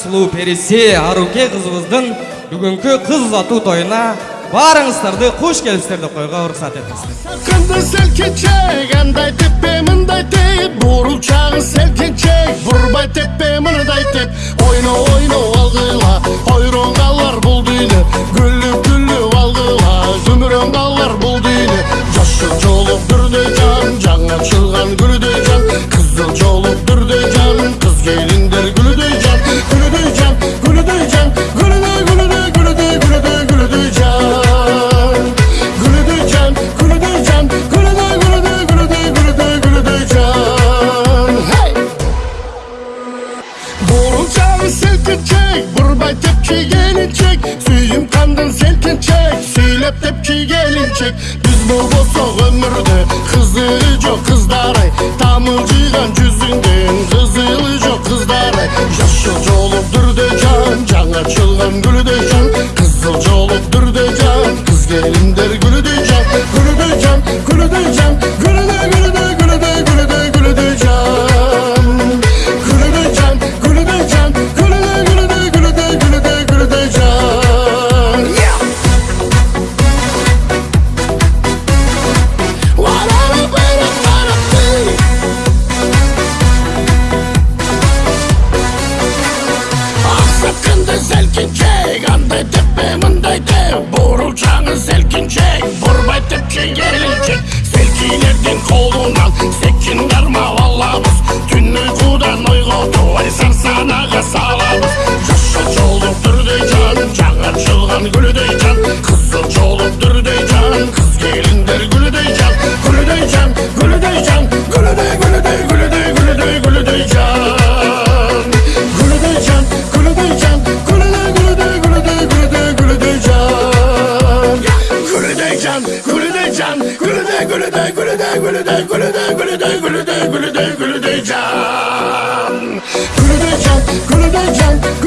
сұлу пересе аруке қызымыздың бүгінгі қыз ату тойына барыңыздарды қош келіпсіздер деп қоюға рұқсат етіңіздер. Қынды селкеншек андай теппе мындай теп. Буырылшағы селкеншек бұрбай теппе мындай теп. Ойна ойна алғыла ойрон Beni çek Burbay tepki gelinçek Suyum kandan silkin çek Söylep tepki gelinçek Biz bu bosa ömürde Kızılı çok kızları Tamılcıgan cüzünden Kızılı çok kızları Yaşıl çoluk durdöken Can can açılgan gülü döken жаны селкінчек Бұрбай тепче келіншек селкилерден қолынан секкин кармап алабыз түн ұйқыдан ойго турбай can, gülüde can, gülüde gülüde gülüde gülüde gülüde gülüde gülüde gülüde gülüde can. Gülüde can, gülüde can,